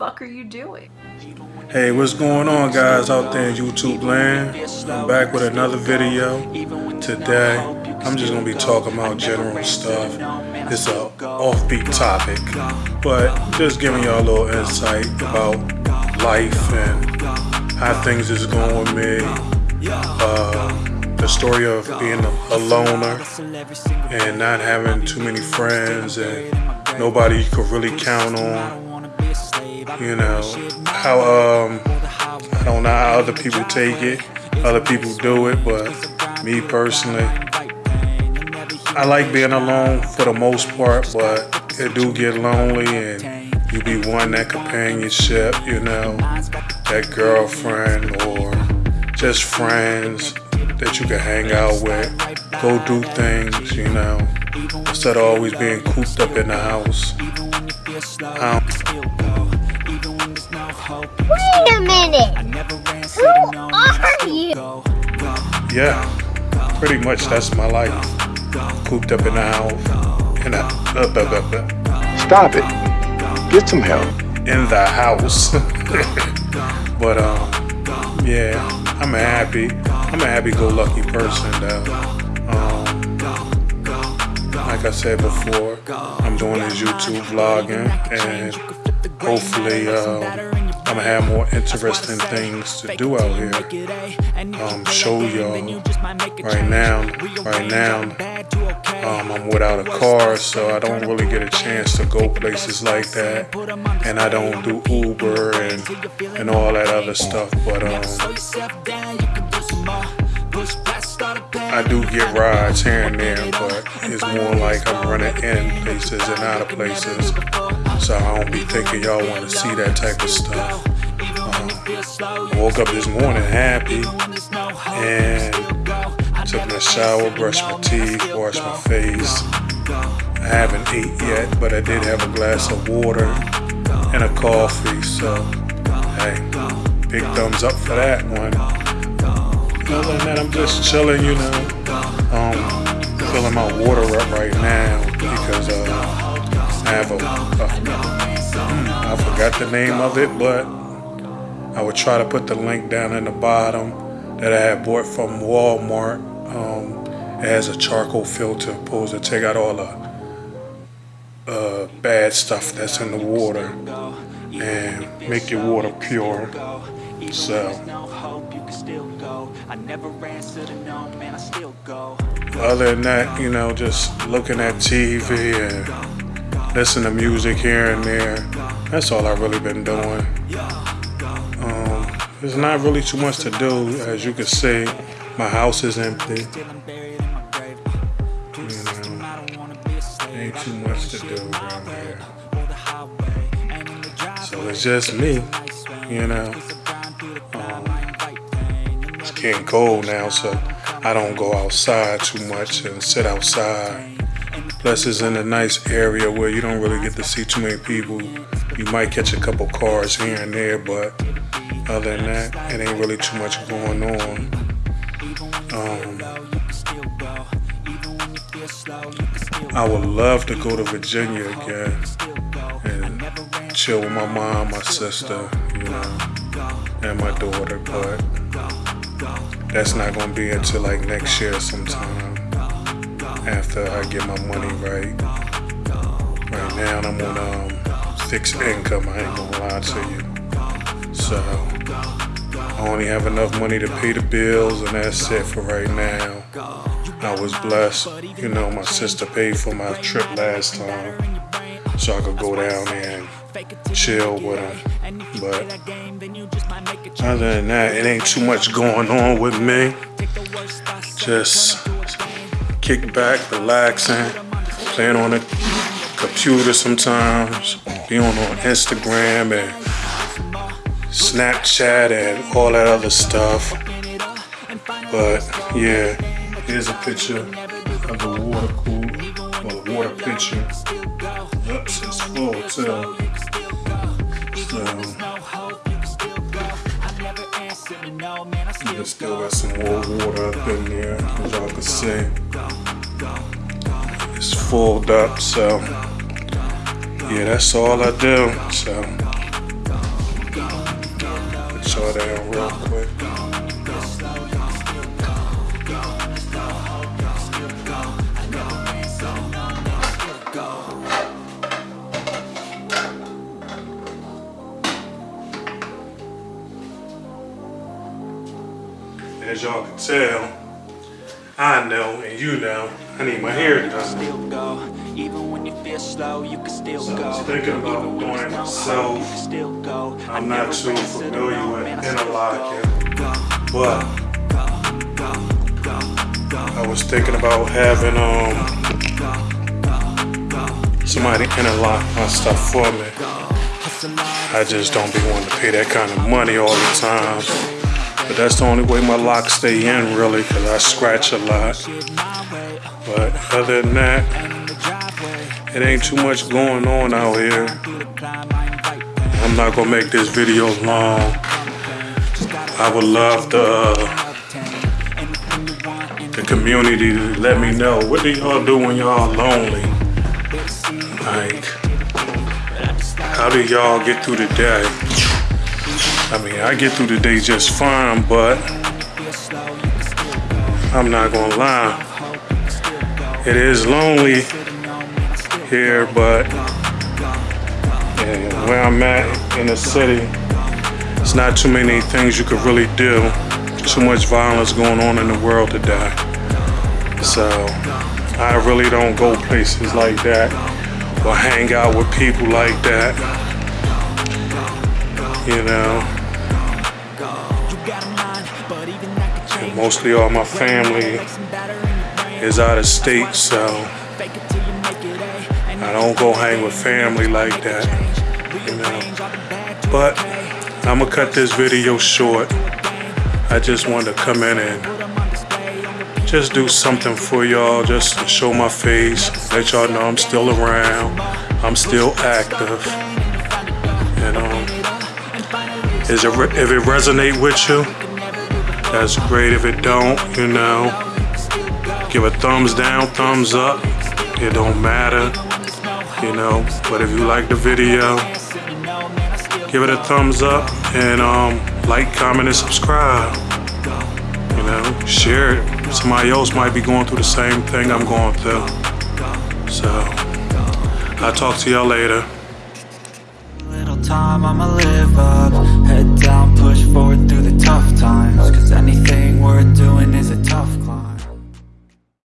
fuck are you doing? Hey, what's going on guys out there in YouTube land? I'm back with another video. Today, I'm just to be talking about general stuff. It's a offbeat topic, but just giving y'all a little insight about life and how things is going with me. Uh, the story of being a loner and not having too many friends and nobody you could really count on. You know, how, um, I don't know how other people take it, other people do it, but me personally, I like being alone for the most part, but it do get lonely and you be wanting that companionship, you know, that girlfriend or just friends that you can hang out with, go do things, you know, instead of always being cooped up in the house. Um, minute! Who are you? Yeah, pretty much that's my life. Cooped up in the house. In the. Stop it. Get some help. In the house. but, um, yeah, I'm happy. I'm a happy-go-lucky person, though. Um, like I said before, I'm doing this YouTube vlogging, and hopefully, um, I'm gonna have more interesting things to do out here. Um, show y'all. Right now, right now, um, I'm without a car, so I don't really get a chance to go places like that. And I don't do Uber and and all that other stuff. But um, I do get rides here and there, but it's more like I'm running in places and out of places. So I don't be thinking y'all want to see that type of stuff. Um, woke up this morning happy and took my shower, brushed my teeth, washed my face. I haven't ate yet, but I did have a glass of water and a coffee. So, hey, big thumbs up for that one. Other than that, I'm just chilling, you know. Um, filling my water up right now because uh, I have a, a, I forgot the name of it, but I will try to put the link down in the bottom that I had bought from Walmart. Um, it has a charcoal filter, supposed to take out all the uh, bad stuff that's in the water and make your water pure. So other than that, you know, just looking at TV and listen to music here and there. That's all I've really been doing. Um, there's not really too much to do, as you can see. My house is empty. You know, ain't too much to do around here. So it's just me, you know It's getting cold now, so I don't go outside too much and sit outside. Plus, it's in a nice area where you don't really get to see too many people. You might catch a couple cars here and there, but other than that, it ain't really too much going on. Um, I would love to go to Virginia again and chill with my mom, my sister, you know, and my daughter, but that's not gonna be until like next year sometime after I get my money right. Right now I'm on um, fixed income, I ain't gonna lie to you. So I only have enough money to pay the bills and that's it for right now. I was blessed, you know, my sister paid for my trip last time so I could go down and chill with her. But other than that, it ain't too much going on with me. Just kick back, relaxing, playing on the computer sometimes, being on Instagram and Snapchat and all that other stuff. But yeah, here's a picture of the water cool, or the water pitcher. Oops, it's full too. So, still got some more water up in there, as y'all can see. It's full up, so yeah, that's all I do. So, put y'all down real quick. As y'all can tell, I know and you know, I need my hair done. still go. Even when you feel slow, you can still So I go. was thinking about doing it myself. hope, you still go. I I'm not too familiar with I interlocking, but I was thinking about having um somebody interlock my stuff for me. I just don't be wanting to pay that kind of money all the time. But that's the only way my locks stay in really because I scratch a lot. But other than that, it ain't too much going on out here. I'm not gonna make this video long. I would love the uh, the community to let me know what do y'all do when y'all lonely. Like, how do y'all get through the day? I mean, I get through the day just fine, but I'm not gonna lie. It is lonely here, but where I'm at in the city, it's not too many things you could really do. Too much violence going on in the world today. So I really don't go places like that or hang out with people like that. You know, mostly all my family is out of state, so I don't go hang with family like that. You know, but I'm gonna cut this video short. I just wanted to come in and just do something for y'all, just to show my face, let y'all know I'm still around, I'm still active. You know, is it if it resonate with you, that's great. If it don't, you know, give a thumbs down, thumbs up. It don't matter, you know. But if you like the video, give it a thumbs up and um, like, comment, and subscribe. You know, share it. Somebody else might be going through the same thing I'm going through. So, I'll talk to y'all later. Little time, I'ma live up. Head down, push forward tough times. Cause anything worth doing is a tough climb.